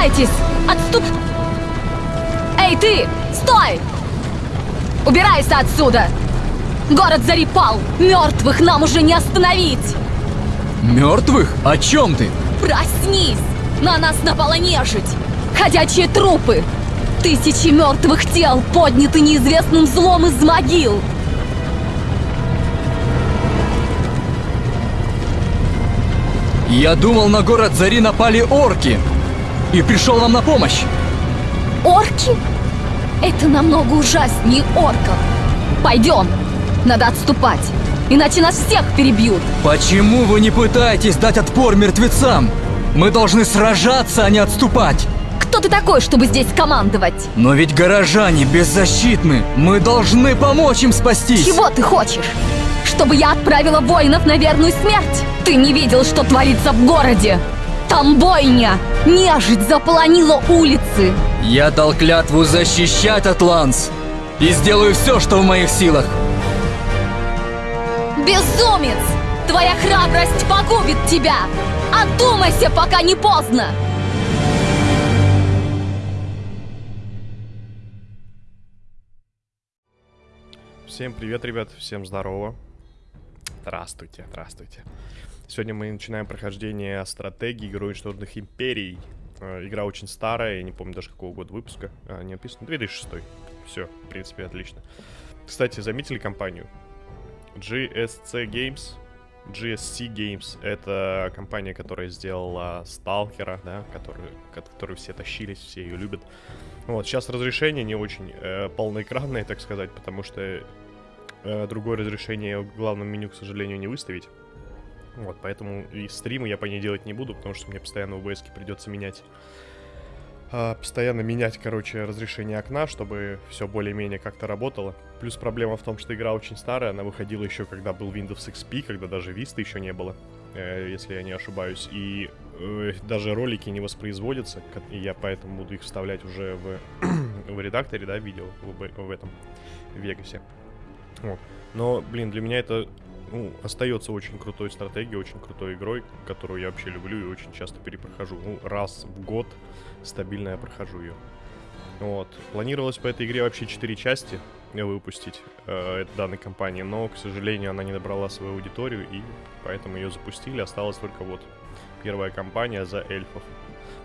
Спасайтесь! Отступ... Эй, ты! Стой! Убирайся отсюда! Город Зари пал! Мертвых нам уже не остановить! Мертвых? О чем ты? Проснись! На нас напала нежить! Ходячие трупы! Тысячи мертвых тел подняты неизвестным злом из могил! Я думал, на город Зари напали орки. И пришел вам на помощь. Орки? Это намного ужаснее орков. Пойдем, надо отступать, иначе нас всех перебьют. Почему вы не пытаетесь дать отпор мертвецам? Мы должны сражаться, а не отступать. Кто ты такой, чтобы здесь командовать? Но ведь горожане беззащитны. Мы должны помочь им спастись. Чего ты хочешь? Чтобы я отправила воинов на верную смерть? Ты не видел, что творится в городе? Там бойня! Нежить заполонила улицы! Я дал клятву защищать Атланс. И сделаю все, что в моих силах. Безумец! Твоя храбрость погубит тебя! Одумайся, пока не поздно! Всем привет, ребят, всем здорово. Здравствуйте, здравствуйте. Сегодня мы начинаем прохождение стратегии Игры уничтоженных империй. Э, Игра очень старая, я не помню даже какого года выпуска. А, не написано, 2006. Все, в принципе, отлично. Кстати, заметили компанию? GSC Games. GSC Games — это компания, которая сделала Сталкера, да, который, от которой все тащились, все ее любят. Вот, сейчас разрешение не очень э, полноэкранное, так сказать, потому что э, другое разрешение в главном меню, к сожалению, не выставить. Вот, поэтому и стримы я по ней делать не буду, потому что мне постоянно OBS придется менять. а, постоянно менять, короче, разрешение окна, чтобы все более-менее как-то работало. Плюс проблема в том, что игра очень старая, она выходила еще когда был Windows XP, когда даже Vista еще не было, э, если я не ошибаюсь. И э, даже ролики не воспроизводятся, и я поэтому буду их вставлять уже в, в редакторе, да, видео, в, в этом, в Вегасе. Вот. Но, блин, для меня это ну, остается очень крутой стратегией, очень крутой игрой, которую я вообще люблю и очень часто перепрохожу. Ну, раз в год стабильно я прохожу ее. Вот. Планировалось по этой игре вообще 4 части выпустить э, данной компании, но, к сожалению, она не набрала свою аудиторию, и поэтому ее запустили. Осталась только вот первая кампания за эльфов.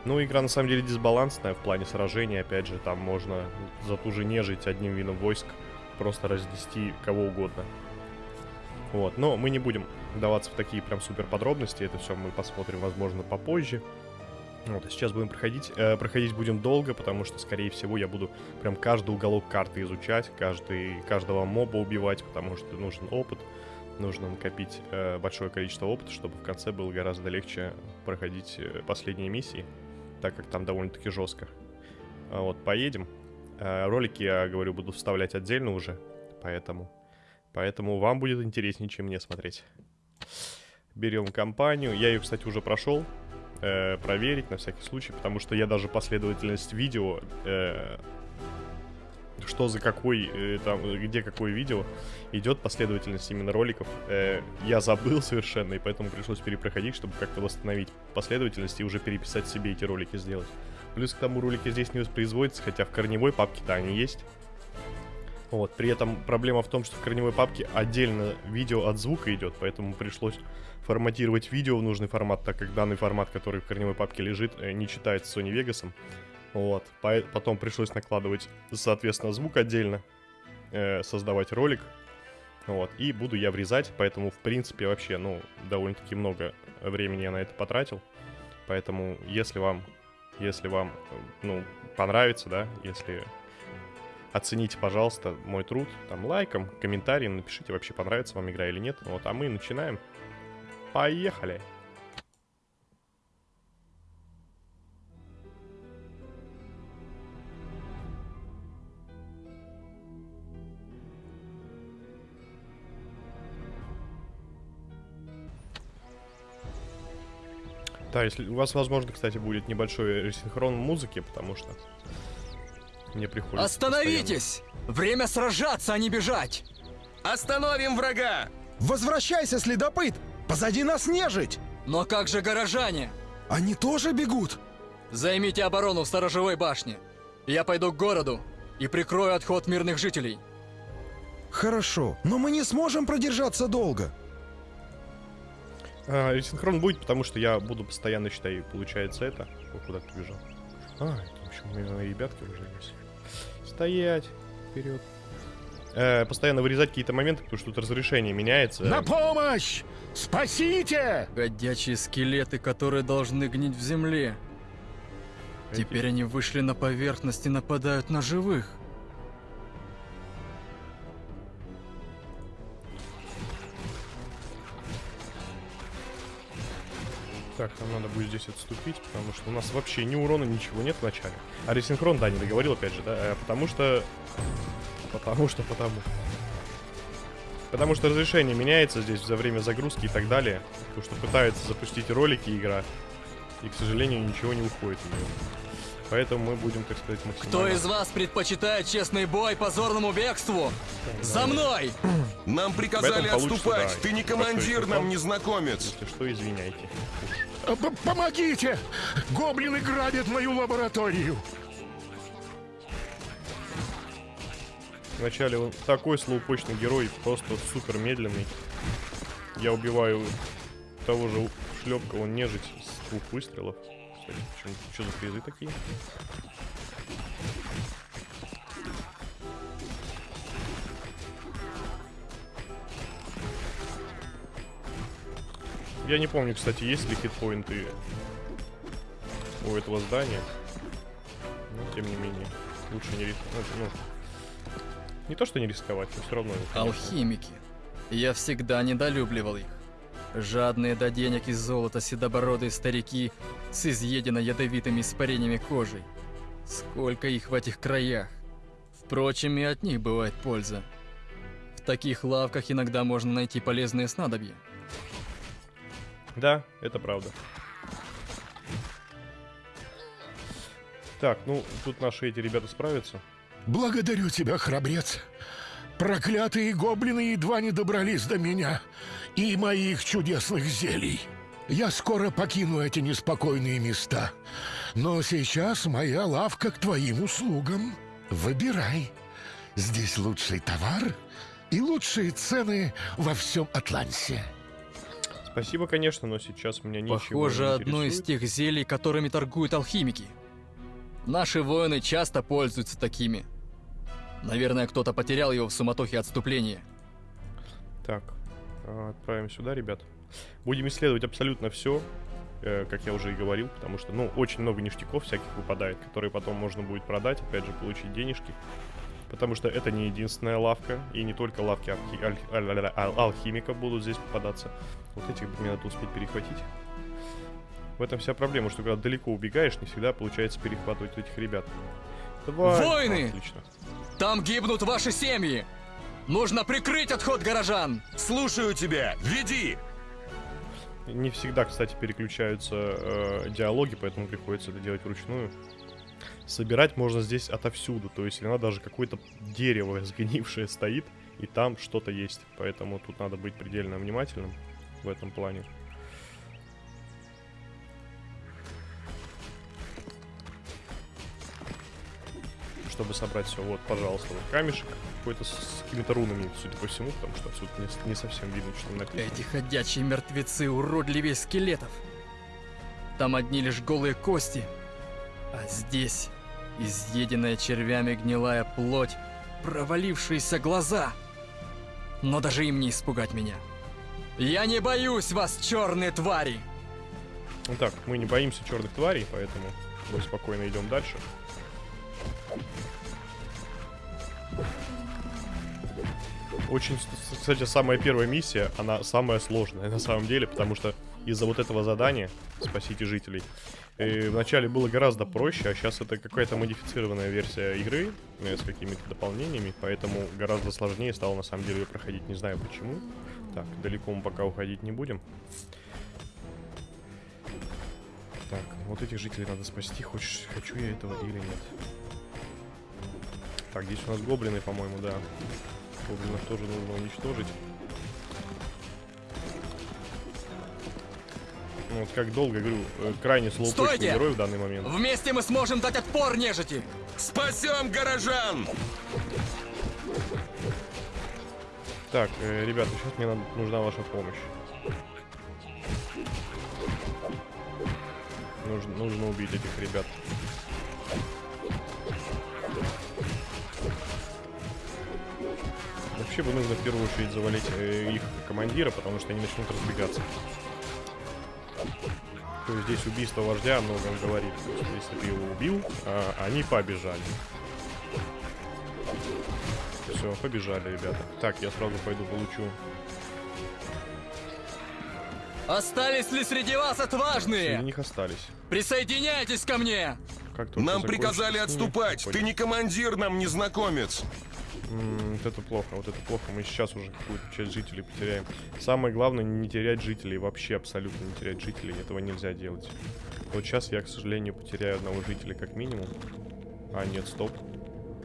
Ну, игра на самом деле дисбалансная в плане сражений. Опять же, там можно за ту же нежить одним видом войск просто разнести кого угодно. Вот, но мы не будем вдаваться в такие прям супер подробности, это все мы посмотрим, возможно, попозже. Вот, а сейчас будем проходить. Э, проходить будем долго, потому что, скорее всего, я буду прям каждый уголок карты изучать, каждый, каждого моба убивать, потому что нужен опыт, нужно накопить э, большое количество опыта, чтобы в конце было гораздо легче проходить э, последние миссии, так как там довольно-таки жестко. А Вот, поедем. Э, ролики, я говорю, буду вставлять отдельно уже, поэтому... Поэтому вам будет интереснее, чем мне смотреть. Берем компанию. Я ее, кстати, уже прошел. э, проверить на всякий случай, потому что я даже последовательность видео, э, что за какой, э, там, где какое видео, идет последовательность именно роликов. э, я забыл совершенно, и поэтому пришлось перепроходить, чтобы как-то восстановить последовательность и уже переписать себе эти ролики сделать. Плюс к тому ролики здесь не воспроизводятся, хотя в корневой папке-то они есть. Вот, при этом проблема в том, что в корневой папке отдельно видео от звука идет, поэтому пришлось форматировать видео в нужный формат, так как данный формат, который в корневой папке лежит, э, не читается Sony Vegas. Вот, по- потом пришлось накладывать, соответственно, звук отдельно, э, создавать ролик. Вот, и буду я врезать, поэтому, в принципе, вообще, ну, довольно-таки много времени я на это потратил. Поэтому, если вам, если вам, э, ну, понравится, да, если оцените, пожалуйста, мой труд там лайком, комментарием, напишите вообще, понравится вам игра или нет. Вот, а мы начинаем. Поехали! Да, если у вас, возможно, кстати, будет небольшой ресинхрон музыки, потому что мне приходится Остановитесь! Время сражаться, а не бежать! Остановим врага! Возвращайся, следопыт! Позади нас нежить! Но как же горожане? Они тоже бегут! Займите оборону в сторожевой башне. Я пойду к городу и прикрою отход мирных жителей. Хорошо, но мы не сможем продержаться долго. А, ресинхрон будет, потому что я буду постоянно, считай, получается это. О, куда ты бежал? А, это, в общем, мои ребятки уже есть. Стоять! Вперед. Э, постоянно вырезать какие-то моменты, потому что тут разрешение меняется. На помощь! Спасите! Годячие скелеты, которые должны гнить в земле. Теперь они вышли на поверхность и нападают на живых. Так, нам надо будет здесь отступить, потому что у нас вообще ни урона, ничего нет в начале. А ресинхрон, да, не договорил опять же, да? Э, потому что... Потому что потому. Потому что разрешение меняется здесь за время загрузки и так далее. Потому что пытается запустить ролики игра. И, к сожалению, ничего не уходит. Поэтому мы будем, так сказать, максимально... Кто из вас предпочитает честный бой позорному бегству? За мной! Нам приказали отступать! да. Ты не командир, нам незнакомец! Если что, извиняйте. П- Помогите! Гоблины грабят мою лабораторию! Вначале он такой слоупочный герой, просто супер медленный. Я убиваю того же шлепка, он нежить с двух выстрелов. Почему- что за призы такие? Я не помню, кстати, есть ли хитпоинты у этого здания. Но, тем не менее, лучше не рисковать. Ну, не то, что не рисковать, но все равно. конечно. Алхимики. Я всегда недолюбливал их. Жадные до денег и золота седобородые старики с изъеденно ядовитыми испарениями кожей. Сколько их в этих краях. Впрочем, и от них бывает польза. В таких лавках иногда можно найти полезные снадобья. Да, это правда. Так, ну, тут наши эти ребята справятся. Благодарю тебя, храбрец. Проклятые гоблины едва не добрались до меня и моих чудесных зелий. Я скоро покину эти неспокойные места. Но сейчас моя лавка к твоим услугам. Выбирай. Здесь лучший товар и лучшие цены во всем Атлансе. Спасибо, конечно, но сейчас меня ничего Похоже, не одно из тех зелий, которыми торгуют алхимики. Наши воины часто пользуются такими. Наверное, кто-то потерял его в суматохе отступления. Так, а, отправим сюда, ребят. Будем исследовать абсолютно все, как я уже и говорил, потому что, ну, очень много ништяков всяких выпадает, которые потом можно будет продать, опять же, получить денежки. Потому что это не единственная лавка, и не только лавки алхи- аль- аль- аль- ал- алхимиков будут здесь попадаться. Вот этих бы мне надо успеть перехватить. В этом вся проблема, что когда далеко убегаешь, не всегда получается перехватывать этих ребят. Давай. Войны! Отлично. Там гибнут ваши семьи! Нужно прикрыть отход горожан! Слушаю тебя! Веди! Не всегда, кстати, переключаются э, диалоги, поэтому приходится это делать вручную. Собирать можно здесь отовсюду, то есть иногда даже какое-то дерево сгнившее стоит, и там что-то есть. Поэтому тут надо быть предельно внимательным в этом плане. Чтобы собрать все, вот, пожалуйста, вот камешек какой-то с какими-то рунами, судя по всему, потому что отсюда не, не совсем видно, что там написано. Эти ходячие мертвецы уродливее скелетов. Там одни лишь голые кости. А здесь изъеденная червями гнилая плоть, провалившиеся глаза. Но даже им не испугать меня. Я не боюсь вас, черные твари! Ну так, мы не боимся черных тварей, поэтому мы спокойно идем дальше. Очень, кстати, самая первая миссия, она самая сложная на самом деле, потому что из-за вот этого задания «Спасите жителей» э, вначале было гораздо проще, а сейчас это какая-то модифицированная версия игры э, с какими-то дополнениями, поэтому гораздо сложнее стало на самом деле ее проходить, не знаю почему. Так, далеко мы пока уходить не будем. Так, вот этих жителей надо спасти. Хочешь, хочу я этого или нет? Так, здесь у нас гоблины, по-моему, да. Гоблинов тоже нужно уничтожить. Ну, вот как долго, говорю, э, крайне слоупочный герой в данный момент. Вместе мы сможем дать отпор нежити! Спасем горожан! Так, э, ребята, сейчас мне надо- нужна ваша помощь. Нужно, нужно убить этих ребят. Вообще бы нужно в первую очередь завалить э, их командира, потому что они начнут разбегаться. То есть здесь убийство вождя о многом говорит. Если ты его убил, а, они побежали. Все, побежали, ребята. Так, я сразу пойду получу. Остались ли среди вас Среди отважные? них остались. Присоединяйтесь ко мне! Как Нам приказали отступать. Ты не командир, нам незнакомец. М, Вот это плохо, вот это плохо. Мы сейчас уже какую-то часть жителей потеряем. Самое главное не терять жителей, вообще абсолютно не терять жителей. Этого нельзя делать. Вот сейчас я, к сожалению, потеряю одного жителя как минимум. А, нет, стоп.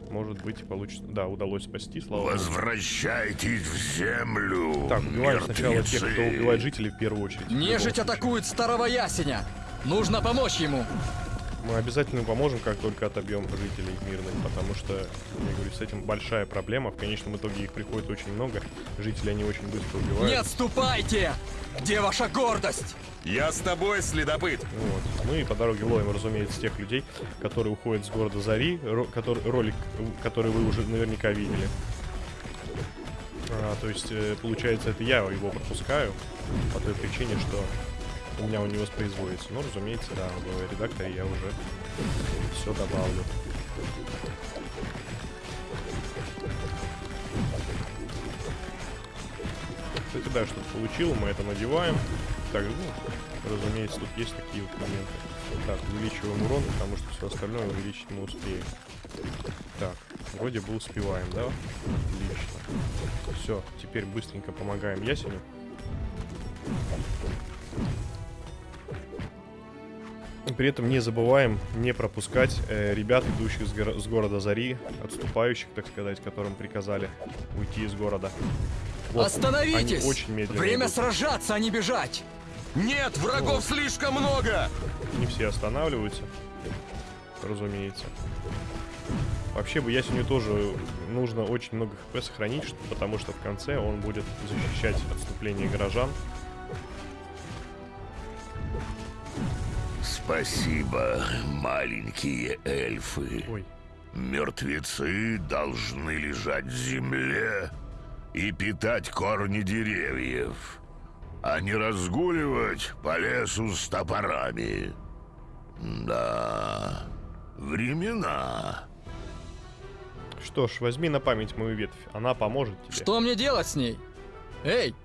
Может быть, получится. Да, удалось спасти, слава богу. Возвращайтесь в землю, Так, убиваем сначала тех, кто мертвецы. убивает жителей в первую очередь. Нежить атакует старого ясеня! Нужно помочь ему! Мы обязательно поможем, как только отобьем жителей мирных, потому что, я говорю, с этим большая проблема. В конечном итоге их приходит очень много. Жители они очень быстро убивают. Не отступайте! Где ваша гордость? Я с тобой, следопыт. Вот. Ну и по дороге ловим, разумеется, тех людей, которые уходят с города Зари, ро- который, ролик, который вы уже наверняка видели. А, то есть, э, получается, это я его пропускаю по той причине, что у меня он не воспроизводится. Но, разумеется, да, в редакторе я уже все добавлю. Кстати, да, что-то получил, мы это надеваем. Так, ну, разумеется, тут есть такие вот моменты. Так, увеличиваем урон, потому что все остальное увеличить мы успеем. Так, вроде бы успеваем, да? Отлично. Все, теперь быстренько помогаем Ясеню. При этом не забываем не пропускать э, ребят, идущих с, горо- с города Зари, отступающих, так сказать, которым приказали уйти из города. Вот, Остановитесь! Очень медленно Время идут. сражаться, а не бежать! Нет, врагов слишком много. Не все останавливаются, разумеется. Вообще бы Ясеню тоже нужно очень много хп сохранить, потому что в конце он будет защищать отступление горожан. Спасибо, маленькие эльфы. Ой, Мертвецы должны лежать в земле и питать корни деревьев, а не разгуливать по лесу с топорами. Да, времена. что ж, возьми на память мою ветвь, она поможет тебе. Что мне делать с ней? Эй,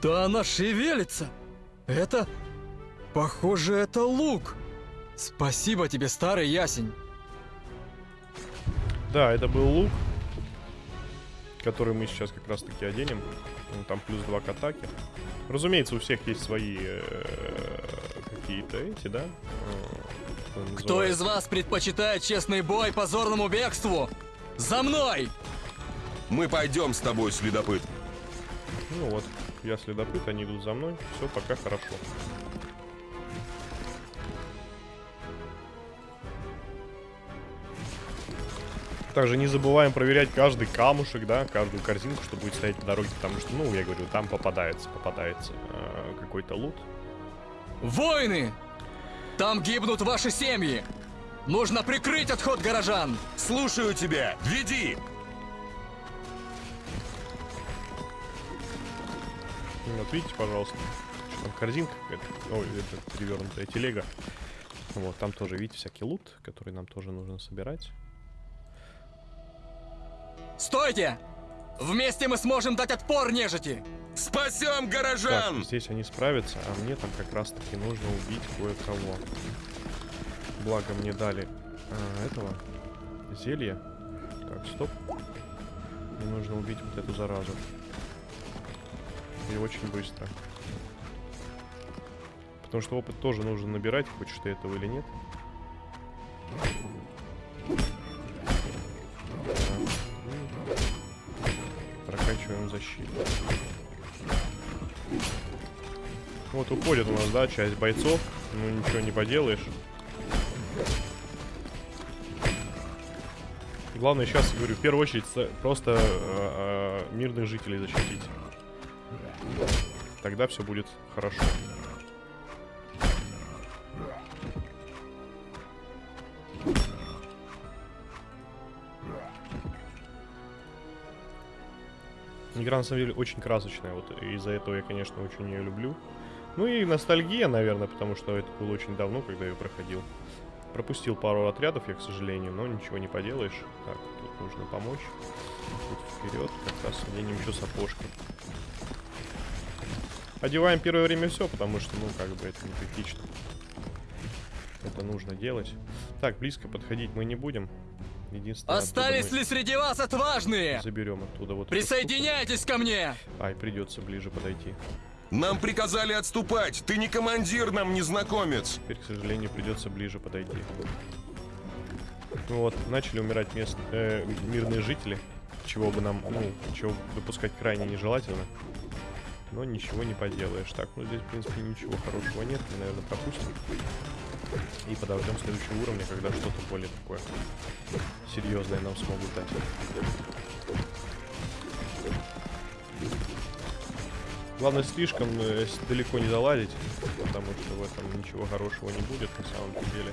да она шевелится! Это... Похоже, это лук! Спасибо тебе, старый ясень! Да, это был лук, который мы сейчас как раз таки оденем. Ну, Там плюс 2 к атаке. Разумеется, у всех есть свои э, какие-то эти, да? Э, Кто из вас предпочитает честный бой позорному бегству? За мной! Мы пойдем с тобой, следопыт. Ну вот, я следопыт, они идут за мной. Все пока хорошо. Также не забываем проверять каждый камушек, да, каждую корзинку, что будет стоять по дороге, потому что, ну, я говорю, там попадается, попадается э, какой-то лут. Воины! Там гибнут ваши семьи! Нужно прикрыть отход горожан! Слушаю тебя. Веди. Вот видите, пожалуйста, что там корзинка какая-то, ой, это перевернутая телега. Вот, там тоже, видите, всякий лут, который нам тоже нужно собирать. Стойте! Вместе мы сможем дать отпор нежити! Спасем Так, горожан. здесь они справятся, а мне там как раз таки нужно убить кое-кого. Благо мне дали а, этого зелья. Так, стоп. Мне нужно убить вот эту заразу. И очень быстро. Потому что опыт тоже нужно набирать, хочешь ты этого или нет. Вот уходит у нас, да, часть бойцов. Ну ничего не поделаешь. Главное сейчас, говорю, в первую очередь просто э, э, мирных жителей защитить. Тогда все будет хорошо. Игра на самом деле очень красочная, вот из-за этого я, конечно, очень ее люблю. Ну и ностальгия, наверное, потому что это было очень давно, когда я ее проходил. Пропустил пару отрядов я, к сожалению, но ничего не поделаешь. Так, тут нужно помочь. Тут вперед, как раз оденем еще сапожки. Одеваем первое время все, потому что, ну, как бы это не критично. Это нужно делать. Так, близко подходить мы не будем. Единственное, Остались ли среди вас отважные? заберем оттуда вот. Присоединяйтесь ко мне! Ай, придется ближе подойти. Нам приказали отступать. Ты не командир нам, незнакомец. Теперь, к сожалению, придется ближе подойти. Вот, начали умирать мест, э, мирные жители, чего бы нам, ну, чего допускать крайне нежелательно. Но ничего не поделаешь. Так, ну здесь, в принципе, ничего хорошего нет. Мы, наверное, пропустим. И подождем следующего уровня, когда что-то более такое серьезное нам смогут дать. Главное, слишком э, далеко не заладить, потому что в этом ничего хорошего не будет на самом деле.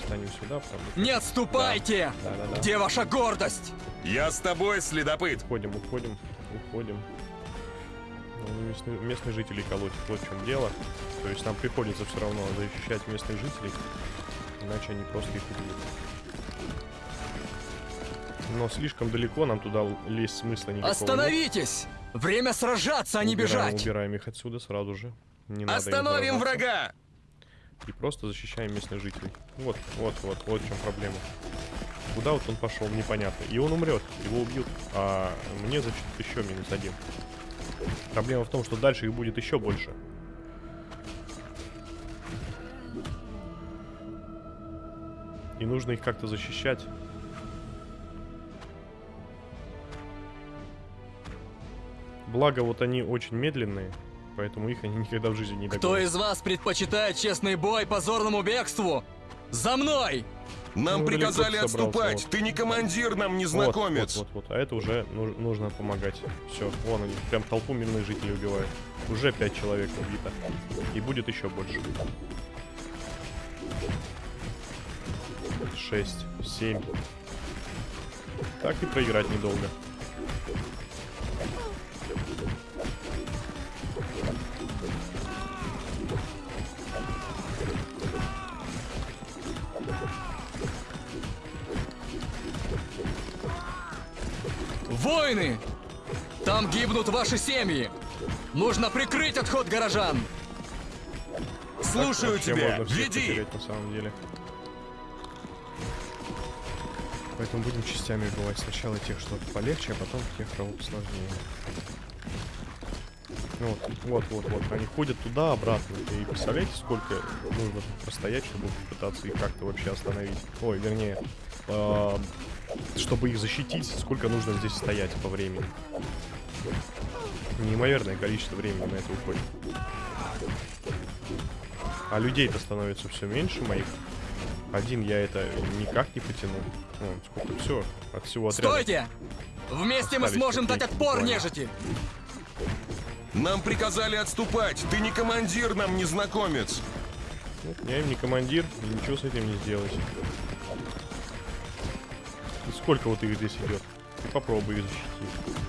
Встанем сюда, потому что... Не отступайте! Да-да-да. Где ваша гордость? Я с тобой, следопыт. Уходим, уходим, уходим. Ну, Местные, местные жители колотят, вот в чем дело. То есть нам приходится все равно защищать местных жителей, иначе они просто их убьют. Но слишком далеко нам туда лезть смысла никакого нет. Остановитесь! Время сражаться, а не Убираем, бежать! Убираем их отсюда сразу же. Не Остановим врага. И просто защищаем местных жителей. Вот, вот, вот, вот в чем проблема. Куда вот он пошел, непонятно. И он умрет, его убьют. А мне зачтут еще минус один. Проблема в том, что дальше их будет еще больше. И нужно их как-то защищать. Благо, вот они очень медленные, поэтому их они никогда в жизни не Кто догонят. из вас предпочитает честный бой позорному бегству? За мной! Нам Ну, приказали отступать. вот. Ты не командир нам, Вот, незнакомец. Вот, вот, вот. А это уже ну- нужно помогать. Все, вон они, прям толпу мирных жителей убивают. Уже пять человек убито. И будет еще больше. Шесть, семь. Так и проиграть недолго. Там гибнут ваши семьи! Нужно прикрыть отход горожан! Слушаю тебя. Веди. потерять на самом деле. Поэтому будем частями убивать. Сначала тех, что полегче, а потом тех, кого посложнее. Ну вот, вот, вот, вот. Они ходят туда, обратно. И представляете, сколько нужно постоять, чтобы попытаться их как-то вообще остановить? Ой, вернее, а, чтобы их защитить, сколько нужно здесь стоять по времени? Неимоверное количество времени на это уходит. А людей-то становится все меньше моих. Один я это никак не потяну. Вон, сколько все от всего отряда. Стойте! Вместе мы сможем дать отпор буквально. нежити! Нам приказали отступать. Ты не командир нам, незнакомец. Вот, я им не командир, и ничего с этим не сделать. И сколько вот их здесь идет? Ты попробуй их защитить.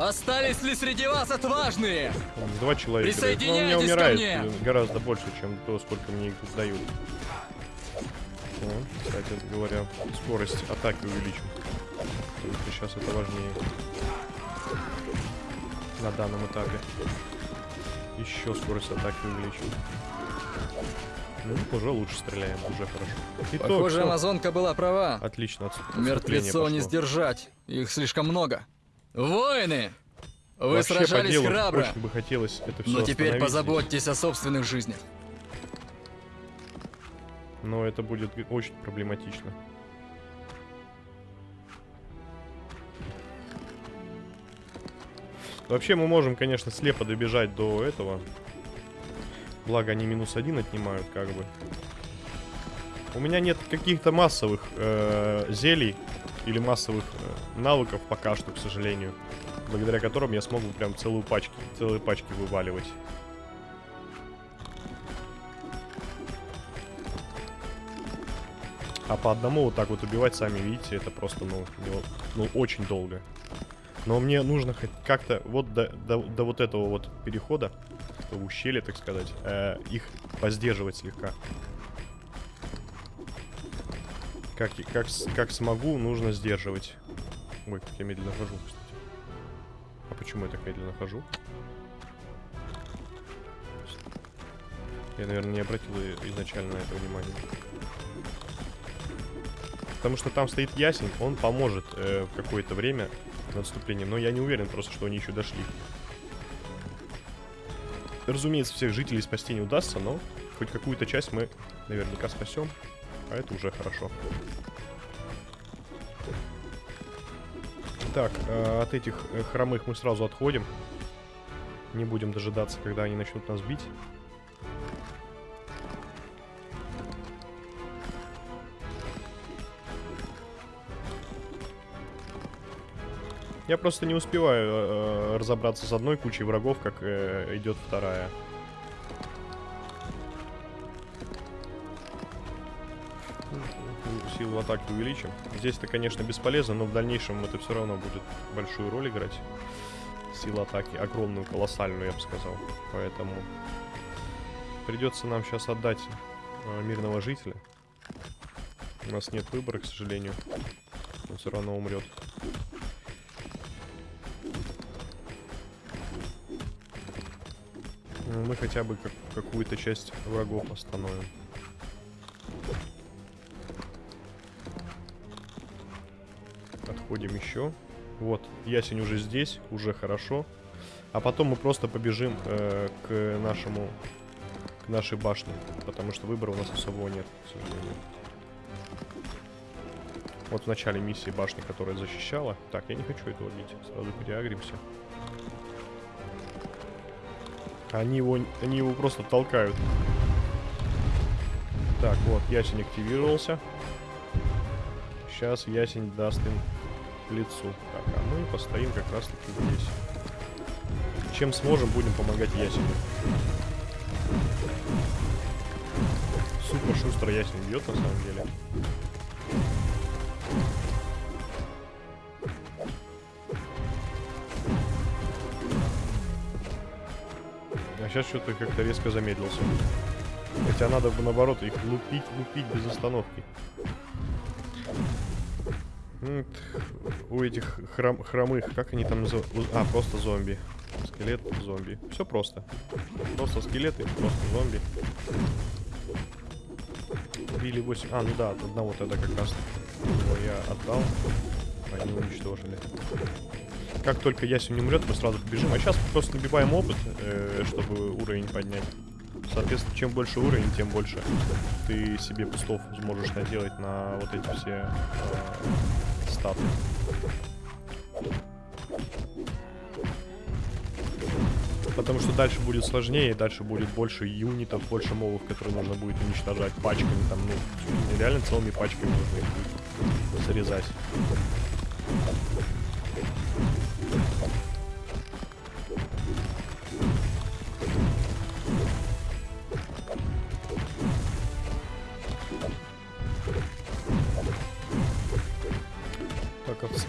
Остались ли среди вас отважные? Там Два человека. дают. Но у меня Присоединяйтесь ко умирает мне! гораздо больше, чем то, сколько мне их дают. Кстати говоря, скорость атаки увеличим. Что сейчас это важнее. На данном этапе. Еще скорость атаки увеличим. Ну, уже лучше стреляем, уже хорошо. Итог, Похоже, всё. амазонка была права. Отлично, Мертвецов не сдержать. Их слишком много. Воины! Вы Вообще сражались делу храбро, Очень бы хотелось это все но теперь позаботьтесь о собственных жизнях. Но это будет очень проблематично. Вообще мы можем, конечно, слепо добежать до этого. Благо они минус один отнимают, как бы. У меня нет каких-то массовых э, зелий или массовых э, навыков пока что, к сожалению. Благодаря которым я смогу прям целую пачки, целые пачки вываливать. А по одному вот так вот убивать, сами видите, это просто, ну, не- ну очень долго. Но мне нужно хоть как-то вот до, до, до вот этого вот перехода, до ущелья, так сказать, э, их поздерживать слегка. Как, как, как смогу, нужно сдерживать. Ой, как я медленно хожу, кстати. А почему я так медленно хожу? Я, наверное, не обратил изначально на это внимание. Потому что там стоит ясень, он поможет э, в какое-то время отступлением. Но я не уверен просто, что они еще дошли. Разумеется, всех жителей спасти не удастся, но хоть какую-то часть мы наверняка спасем. А это уже хорошо. Так, э, от этих э, хромых мы сразу отходим. Не будем дожидаться, когда они начнут нас бить. Я просто не успеваю э, разобраться с одной кучей врагов, как э, идет вторая. Атаки увеличим. Здесь это, конечно, бесполезно, но в дальнейшем это все равно будет большую роль играть. Сила атаки огромную, колоссальную, я бы сказал. Поэтому придется нам сейчас отдать э, мирного жителя. У нас нет выбора, к сожалению. Он все равно умрет. Ну, Мы хотя бы как- какую-то часть врагов остановим. Отходим еще. Вот, ясень уже здесь, уже хорошо. А потом мы просто побежим э, к нашему, к нашей башне, потому что выбора у нас особого нет, к сожалению. Вот в начале миссии башни, которая защищала. Так, я не хочу этого бить, сразу переагримся. Они его, они его просто толкают. Так, вот, ясень активировался. Сейчас ясень даст им лицу. Так, а мы постоим как раз таки здесь. Чем сможем, будем помогать ясеню. Супер шустро ясень бьет на самом деле. А сейчас что-то как-то резко замедлился. Хотя надо бы наоборот их лупить, лупить без остановки. М, т- У этих хром- хромых, как они там называют? А, просто зомби. Скелет, зомби. Все просто. Просто скелеты, просто зомби. Убили 8. А, ну да, от одного тогда как раз его я отдал. Они уничтожили. Как только ясень умрет, мы сразу побежим. А сейчас просто набиваем опыт, э, чтобы уровень поднять. Соответственно, чем больше уровень, тем больше ты себе пустов сможешь наделать на вот эти все э, статы. Потому что дальше будет сложнее, дальше будет больше юнитов, больше мобов, которые нужно будет уничтожать пачками, там, ну, реально целыми пачками нужно их зарезать.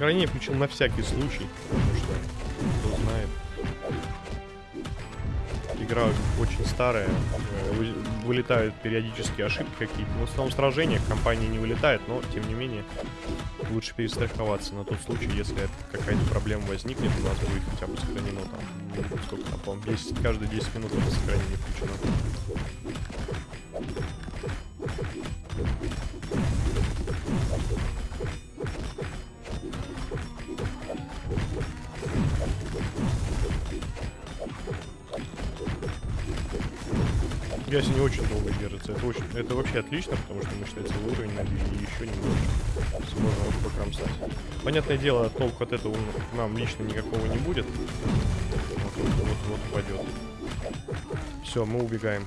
Сохранение включил на всякий случай, потому что, кто знает. Игра очень старая, э, вы- вылетают периодически ошибки какие-то. В основном в сражениях компания не вылетает, но, тем не менее, лучше перестраховаться на тот случай, если какая-то проблема возникнет, у нас будет хотя бы сохранено там, ну, сколько там, по-моему, 10, каждые 10 минут это сохранение включено. Себе, не очень долго держится. Это, очень, это вообще отлично, потому что мы, считай, целый уровень набили и еще немного сможем покромсать. Понятное дело, толку от этого нам лично никакого не будет. Вот, вот, вот упадет. Все, мы убегаем.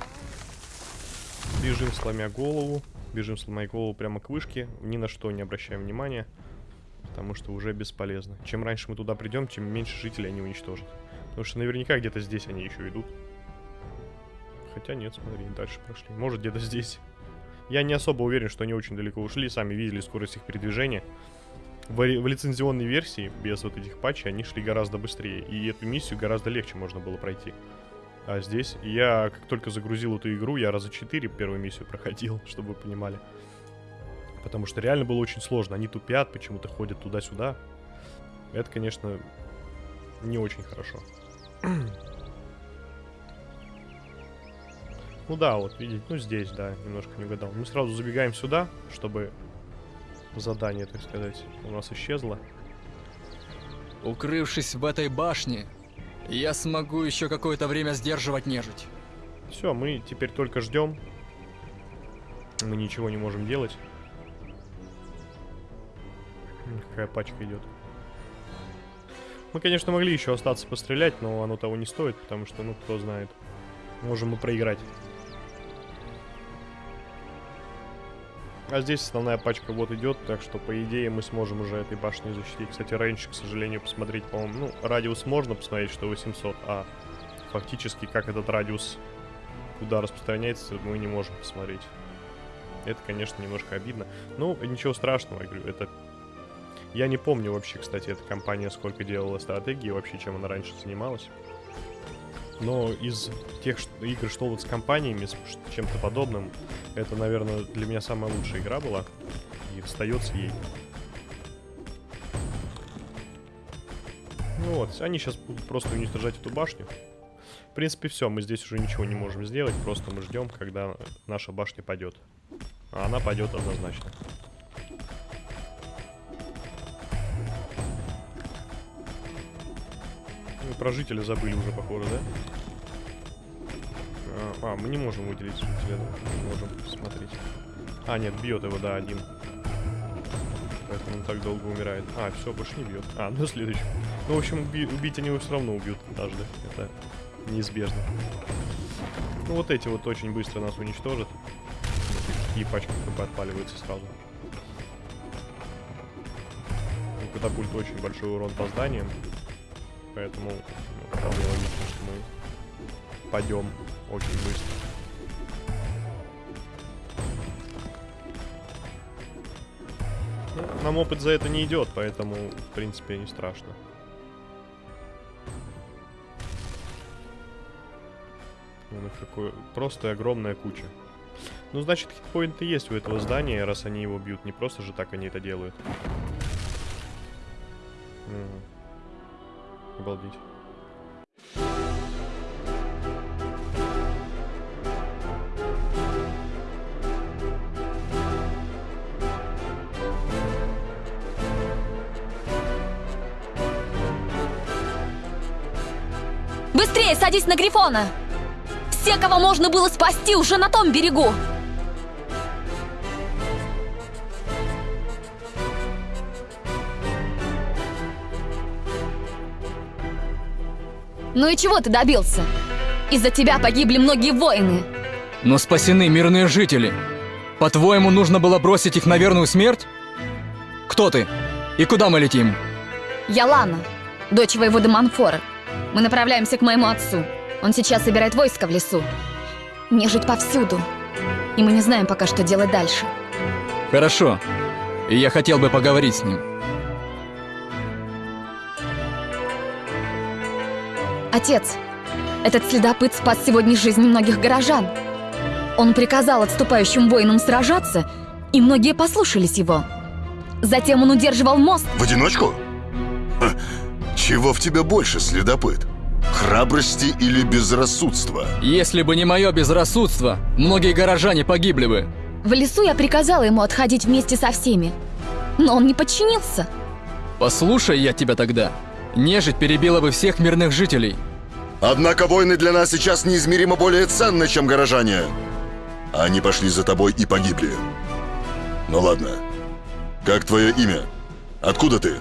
Бежим, сломя голову. Бежим, сломя голову прямо к вышке. Ни на что не обращаем внимания. Потому что уже бесполезно. Чем раньше мы туда придем, тем меньше жителей они уничтожат. Потому что наверняка где-то здесь они еще идут. Хотя нет, смотри, дальше прошли. Может, где-то здесь. Я не особо уверен, что они очень далеко ушли. Сами видели скорость их передвижения. В, в лицензионной версии, без вот этих патчей, они шли гораздо быстрее. И эту миссию гораздо легче можно было пройти. А здесь я, как только загрузил эту игру, я раза 4 первую миссию проходил, чтобы вы понимали. Потому что реально было очень сложно. Они тупят, почему-то ходят туда-сюда. Это, конечно, не очень хорошо. Ну да, вот видите, ну здесь, да, немножко не угадал. Мы сразу забегаем сюда, чтобы задание, так сказать, у нас исчезло. Укрывшись в этой башне, я смогу еще какое-то время сдерживать нежить. Все, мы теперь только ждем. Мы ничего не можем делать. Какая пачка идет. Мы, конечно, могли еще остаться пострелять, но оно того не стоит, потому что, ну, кто знает. Можем мы проиграть. А здесь основная пачка вот идет, так что, по идее, мы сможем уже этой башней защитить. Кстати, рейндж, к сожалению, посмотреть, по-моему, ну, радиус можно посмотреть, что 800, а фактически, как этот радиус куда распространяется, мы не можем посмотреть. Это, конечно, немножко обидно. Ну, ничего страшного, я говорю, это... Я не помню вообще, кстати, эта компания сколько делала стратегии, вообще, чем она раньше занималась. Но из тех игр, что вот с компаниями, с чем-то подобным, это, наверное, для меня самая лучшая игра была. И остается ей. Ну вот, они сейчас будут просто уничтожать эту башню. В принципе, все, мы здесь уже ничего не можем сделать, просто мы ждем, когда наша башня падет. А она падет однозначно. Мы про жителя забыли уже, похоже, да? А, а, мы не можем выделить жителя? Не можем смотреть. А, нет, бьет его, да, один. Поэтому он так долго умирает. А, все, больше не бьет. А, ну следующий. Ну, в общем, уби убить они его все равно убьют однажды. Это неизбежно. Ну, вот эти вот очень быстро нас уничтожат. Такие пачки ХП отпаливаются сразу. У катапульт очень большой урон по зданиям. Поэтому ну, вполне логично, что мы пойдем очень быстро. Ну, нам опыт за это не идет, поэтому, в принципе, не страшно. Ну, какой... Просто огромная куча. Ну, значит, хитпоинты есть у этого здания, раз они его бьют. Не просто же так они это делают. Обалдеть. Быстрее садись на Грифона! Все, кого можно было спасти, уже на том берегу! Ну и чего ты добился? Из-за тебя погибли многие воины. Но спасены мирные жители. По-твоему, нужно было бросить их на верную смерть? Кто ты? И куда мы летим? Я Лана, дочь воевода Манфора. Мы направляемся к моему отцу. Он сейчас собирает войско в лесу. Нежить повсюду. И мы не знаем пока, что делать дальше. Хорошо. И я хотел бы поговорить с ним. Отец, этот следопыт спас сегодня жизни многих горожан. Он приказал отступающим воинам сражаться, и многие послушались его. Затем он удерживал мост. В одиночку? Ха, чего в тебе больше, следопыт? Храбрости или безрассудства? Если бы не мое безрассудство, многие горожане погибли бы. В лесу я приказала ему отходить вместе со всеми. Но он не подчинился. Послушай я тебя тогда. Нежить перебила бы всех мирных жителей. Однако войны для нас сейчас неизмеримо более ценны, чем горожане. Они пошли за тобой и погибли. Ну ладно. Как твое имя? Откуда ты?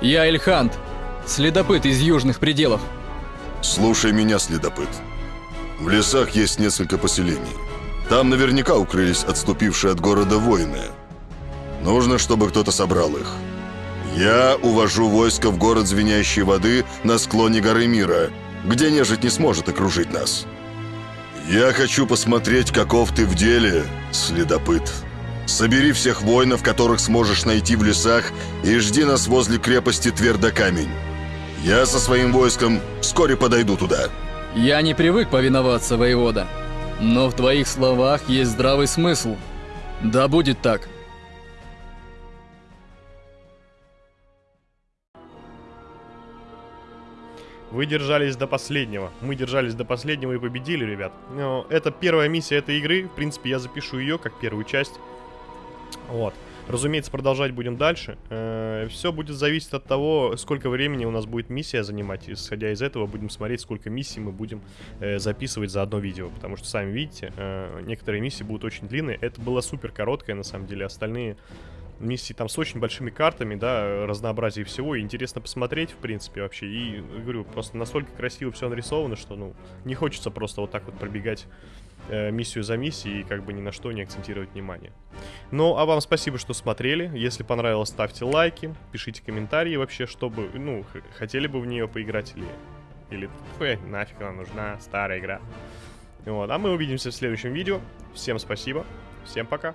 Я Эльхант, следопыт из южных пределов. Слушай меня, следопыт. В лесах есть несколько поселений. Там наверняка укрылись отступившие от города воины. Нужно, чтобы кто-то собрал их. Я увожу войско в город Звенящей воды на склоне горы Мира, где нежить не сможет окружить нас. Я хочу посмотреть, каков ты в деле, следопыт. Собери всех воинов, которых сможешь найти в лесах, и жди нас возле крепости Твердокамень. Я со своим войском вскоре подойду туда. Я не привык повиноваться, воевода. Но в твоих словах есть здравый смысл. Да будет так. Вы держались до последнего. Мы держались до последнего и победили, ребят. Но это первая миссия этой игры. В принципе, я запишу ее как первую часть. Вот. Разумеется, продолжать будем дальше. Все будет зависеть от того, сколько времени у нас будет миссия занимать. Исходя из этого, будем смотреть, сколько миссий мы будем э, записывать за одно видео. Потому что, сами видите, э, некоторые миссии будут очень длинные. Это было супер короткое, на самом деле. Остальные миссии там с очень большими картами, да, разнообразие всего. И интересно посмотреть, в принципе, вообще. И, говорю, просто настолько красиво все нарисовано, что, ну, не хочется просто вот так вот пробегать э, миссию за миссией и как бы ни на что не акцентировать внимание. Ну, а вам спасибо, что смотрели. Если понравилось, ставьте лайки, пишите комментарии вообще, чтобы, ну, хотели бы в нее поиграть или... Или, ой, нафиг она нужна, старая игра. Вот, а мы увидимся в следующем видео. Всем спасибо, всем пока.